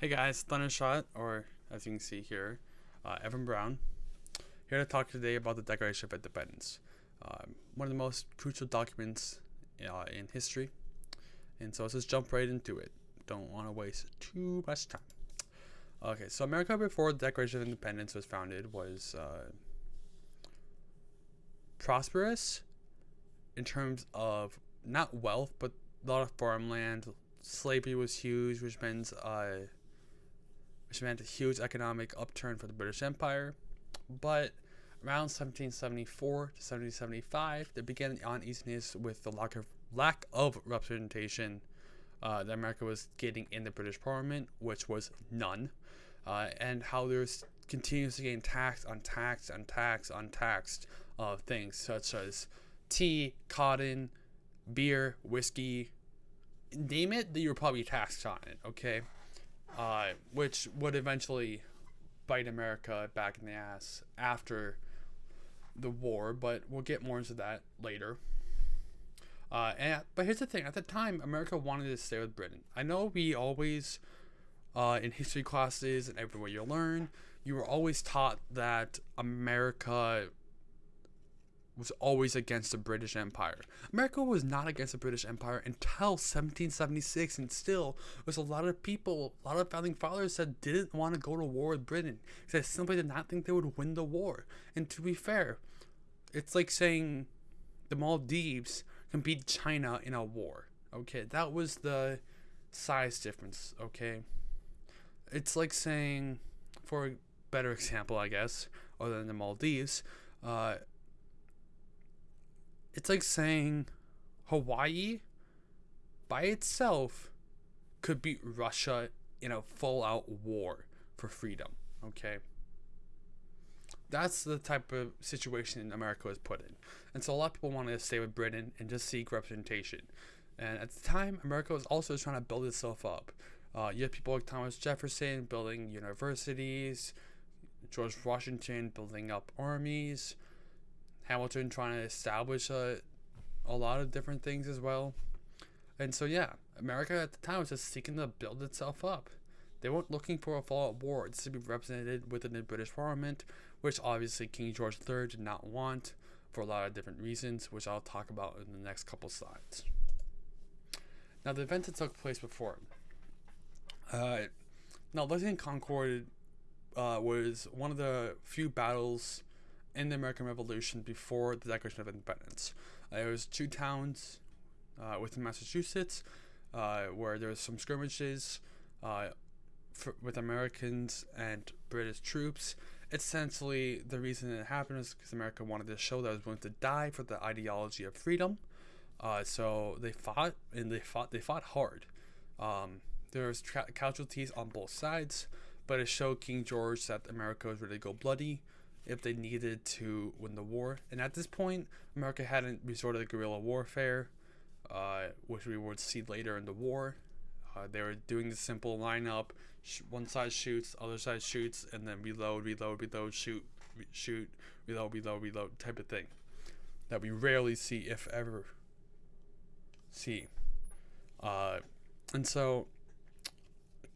Hey guys, Thundershot, or as you can see here, uh, Evan Brown, here to talk today about the Declaration of Independence, um, one of the most crucial documents uh, in history. And so let's just jump right into it. Don't want to waste too much time. Okay, so America before the Declaration of Independence was founded was uh, prosperous in terms of not wealth, but a lot of farmland. Slavery was huge, which means uh, which meant a huge economic upturn for the British Empire. But around 1774 to 1775, there began the uneasiness with the lack of lack of representation uh, that America was getting in the British Parliament, which was none, uh, and how there's continuously getting taxed on tax on tax on taxed uh, things such as tea, cotton, beer, whiskey, name it, that you were probably taxed on it. Okay, uh, which would eventually bite America back in the ass after the war, but we'll get more into that later. Uh, and but here's the thing: at the time, America wanted to stay with Britain. I know we always, uh, in history classes and everywhere you learn, you were always taught that America was always against the British Empire. America was not against the British Empire until 1776, and still, there's a lot of people, a lot of founding fathers that didn't want to go to war with Britain because they simply did not think they would win the war. And to be fair, it's like saying the Maldives can beat China in a war. Okay, that was the size difference. Okay, it's like saying, for a better example, I guess, other than the Maldives, uh, it's like saying Hawaii by itself could beat Russia in a full out war for freedom. Okay. That's the type of situation America was put in. And so a lot of people wanted to stay with Britain and just seek representation. And at the time, America was also trying to build itself up. Uh, you have people like Thomas Jefferson building universities, George Washington building up armies, Hamilton trying to establish a, a lot of different things as well. And so, yeah, America at the time was just seeking to build itself up. They weren't looking for a fallout war to be represented within the British Parliament, which obviously King George III did not want for a lot of different reasons, which I'll talk about in the next couple slides. Now, the events that took place before. Uh, now, Lexington Concord uh, was one of the few battles in the American Revolution before the Declaration of Independence. Uh, there was two towns uh, within Massachusetts uh, where there was some skirmishes uh, for, with Americans and British troops. Essentially, the reason it happened is because America wanted to show that it was willing to die for the ideology of freedom. Uh, so they fought, and they fought. They fought hard. Um, there was casualties on both sides, but it showed King George that America was ready to go bloody if they needed to win the war. And at this point, America hadn't resorted to guerrilla warfare, uh, which we would see later in the war. Uh, they were doing the simple lineup: one side shoots, other side shoots, and then reload, reload, reload, shoot, re- shoot, reload, reload, reload, type of thing. That we rarely see, if ever, see. Uh, and so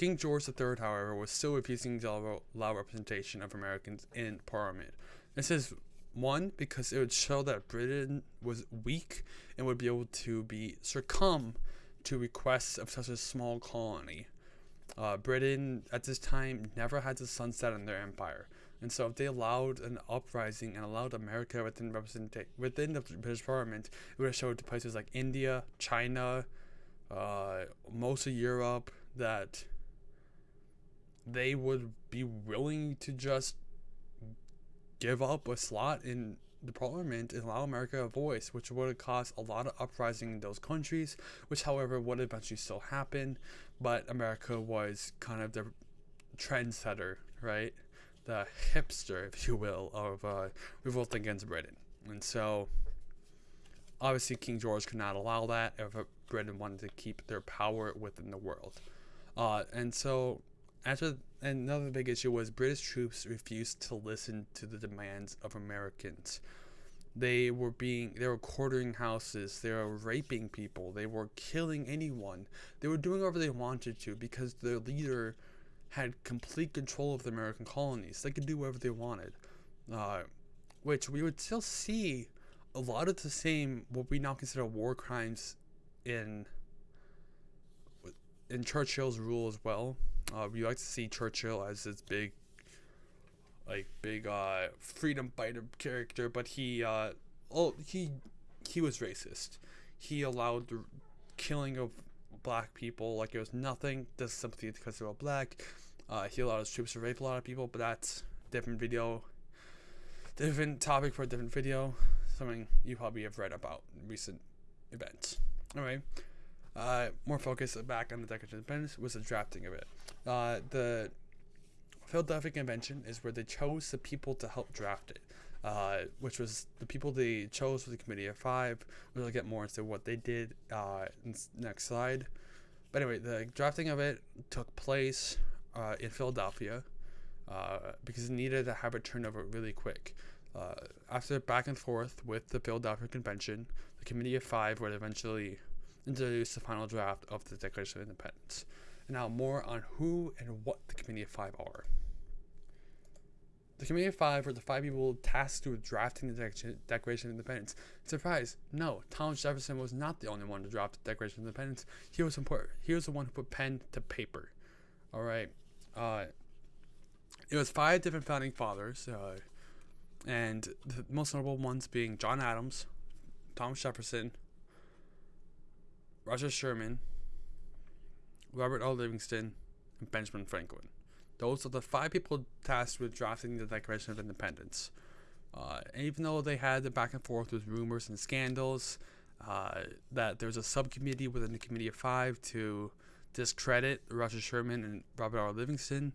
King George III, however, was still refusing to allow representation of Americans in Parliament. This is one because it would show that Britain was weak and would be able to be succumb to requests of such a small colony. Uh, Britain at this time never had to sunset on their empire, and so if they allowed an uprising and allowed America within within the British Parliament, it would have showed to places like India, China, uh, most of Europe that they would be willing to just give up a slot in the parliament and allow America a voice, which would have caused a lot of uprising in those countries, which, however, would eventually still happen. But America was kind of the trendsetter, right? The hipster, if you will, of uh, revolt against Britain. And so, obviously, King George could not allow that if Britain wanted to keep their power within the world. Uh, and so, another big issue was British troops refused to listen to the demands of Americans. They were being they were quartering houses, they were raping people, they were killing anyone. They were doing whatever they wanted to because their leader had complete control of the American colonies. They could do whatever they wanted, uh, which we would still see a lot of the same what we now consider war crimes in in Churchill's rule as well. Uh, we like to see Churchill as this big, like big uh, freedom fighter character, but he uh, oh he he was racist. He allowed the killing of black people like it was nothing. This sympathy because they were black. Uh, he allowed his troops to rape a lot of people, but that's different video. Different topic for a different video. Something you probably have read about recent events. Alright. Uh, more focus back on the Declaration of Independence was the drafting of it. Uh, the Philadelphia Convention is where they chose the people to help draft it, uh, which was the people they chose for the Committee of Five. We'll get more into what they did uh, next slide. But anyway, the drafting of it took place uh, in Philadelphia uh, because it needed to have it turned over really quick. Uh, after back and forth with the Philadelphia Convention, the Committee of Five would eventually introduce the final draft of the Declaration of Independence. And now more on who and what the Committee of Five are. The Committee of Five were the five people tasked with drafting the Declaration of Independence. Surprise! No, Thomas Jefferson was not the only one to draft the Declaration of Independence. He was important. He was the one who put pen to paper. All right. Uh, it was five different founding fathers, uh, and the most notable ones being John Adams, Thomas Jefferson, Roger Sherman, Robert R. Livingston, and Benjamin Franklin. Those are the five people tasked with drafting the Declaration of Independence. Uh, and even though they had the back and forth with rumors and scandals, uh, that there's a subcommittee within the Committee of Five to discredit Roger Sherman and Robert R. Livingston,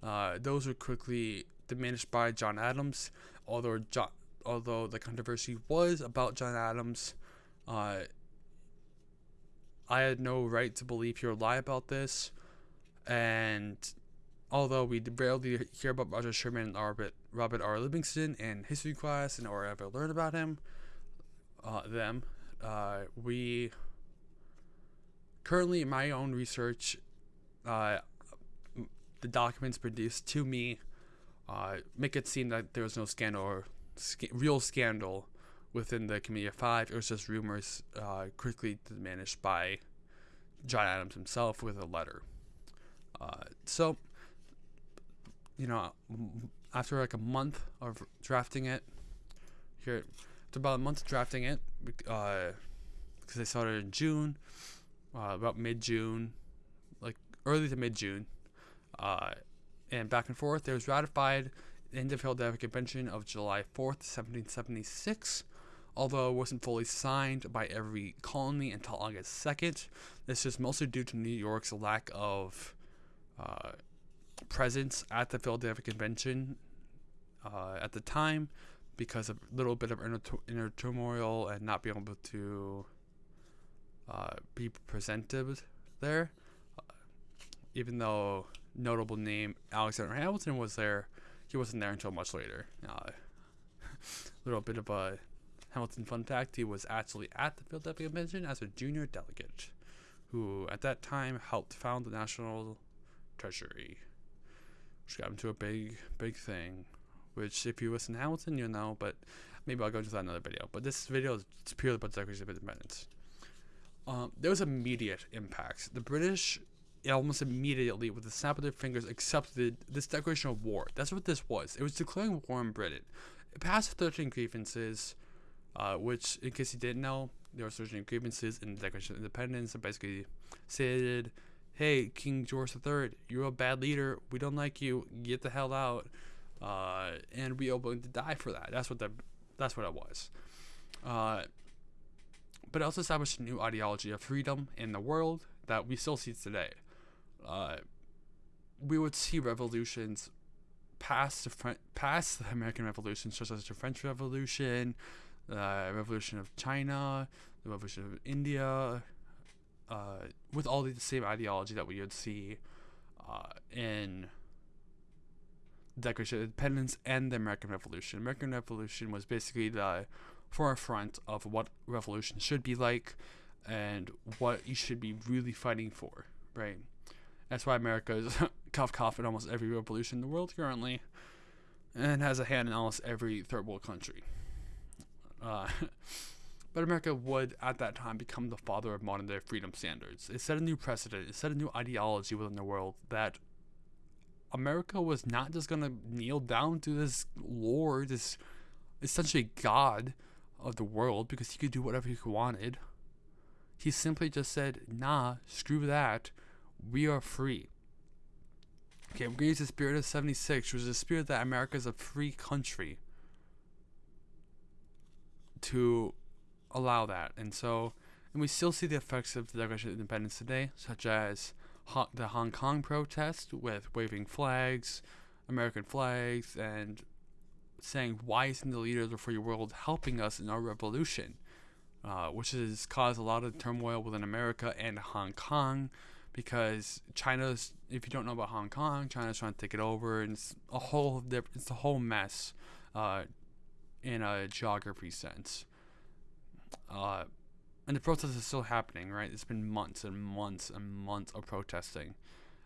uh, those were quickly diminished by John Adams. Although John, although the controversy was about John Adams, uh, I had no right to believe he would lie about this. And although we rarely hear about Roger Sherman and Robert, Robert R. Livingston in history class and or ever learn about him, uh, them, uh, we currently in my own research, uh, the documents produced to me uh, make it seem that there was no scandal or sc- real scandal within the Committee of Five. It was just rumors uh, quickly diminished by John Adams himself with a letter. Uh, so, you know, after like a month of drafting it, here, after about a month of drafting it, because uh, they started in June, uh, about mid June, like early to mid June, uh, and back and forth, it was ratified in the Philadelphia Convention of July 4th, 1776 although it wasn't fully signed by every colony until August 2nd. This is mostly due to New York's lack of uh, presence at the Philadelphia Convention uh, at the time because of a little bit of inner, inner turmoil and not being able to uh, be presented there. Uh, even though notable name Alexander Hamilton was there, he wasn't there until much later. A uh, little bit of a Hamilton fun fact, he was actually at the Philadelphia Convention as a junior delegate, who at that time helped found the National Treasury, which got him to a big, big thing. Which, if you listen to Hamilton, you'll know, but maybe I'll go into that another video. But this video is purely about the Declaration of Independence. Um, there was immediate impact. The British almost immediately, with the snap of their fingers, accepted this declaration of war. That's what this was. It was declaring war on Britain. It passed 13 grievances uh, which, in case you didn't know, there were certain grievances in the Declaration of Independence that basically stated, hey, King George III, you're a bad leader. We don't like you. Get the hell out. Uh, and we are willing to die for that. That's what the, that's what it was. Uh, but it also established a new ideology of freedom in the world that we still see today. Uh, we would see revolutions past the, past the American Revolution, such as the French Revolution, uh, Revolution of China, the Revolution of India, uh, with all the same ideology that we would see uh, in the Declaration of Independence and the American Revolution. American Revolution was basically the forefront of what revolution should be like and what you should be really fighting for, right? That's why America is cough cough in almost every revolution in the world currently, and has a hand in almost every third world country. Uh, but America would, at that time, become the father of modern day freedom standards. It set a new precedent, it set a new ideology within the world that America was not just going to kneel down to this Lord, this essentially God of the world, because he could do whatever he wanted. He simply just said, nah, screw that. We are free. Okay, we're going to use the spirit of 76, which is the spirit that America is a free country to allow that. And so, and we still see the effects of the Declaration of Independence today, such as the Hong Kong protest with waving flags, American flags, and saying, why isn't the leaders of the free world helping us in our revolution? Uh, which has caused a lot of turmoil within America and Hong Kong because China's, if you don't know about Hong Kong, China's trying to take it over, and it's a whole, it's a whole mess uh, in a geography sense. Uh, and the protest is still happening, right? It's been months and months and months of protesting.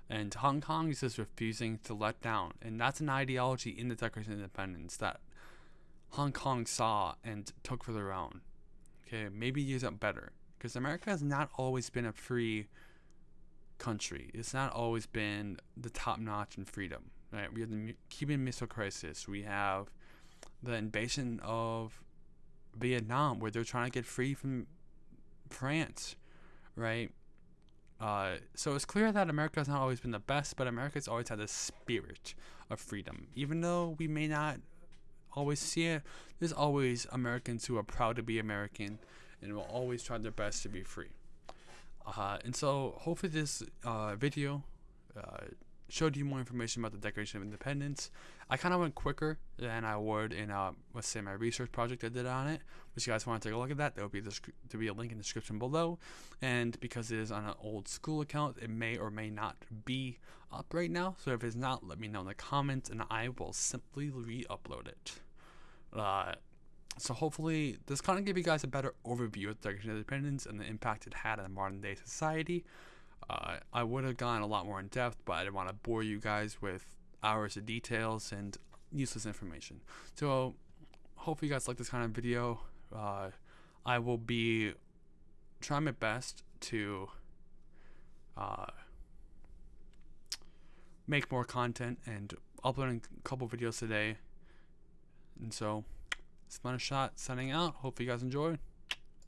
And Hong Kong is just refusing to let down. And that's an ideology in the Declaration of Independence that Hong Kong saw and took for their own. Okay, maybe use it better. Because America has not always been a free country. It's not always been the top notch in freedom. Right? We have the Cuban Missile Crisis. We have the invasion of Vietnam, where they're trying to get free from France, right? Uh, so it's clear that America has not always been the best, but America's always had the spirit of freedom. Even though we may not always see it, there's always Americans who are proud to be American and will always try their best to be free. Uh, and so hopefully this uh, video uh, showed you more information about the Declaration of Independence. I kind of went quicker than I would in, uh, let's say, my research project I did on it. If you guys want to take a look at that, there will be to be a link in the description below. And because it is on an old school account, it may or may not be up right now. So if it's not, let me know in the comments, and I will simply re-upload it. Uh, so hopefully this kind of gave you guys a better overview of the Declaration of Independence and the impact it had on modern day society. Uh, I would have gone a lot more in depth, but I didn't want to bore you guys with hours of details and useless information. So, hopefully, you guys like this kind of video. Uh, I will be trying my best to uh, make more content and uploading a couple videos today. And so, a shot signing out. Hope you guys enjoyed.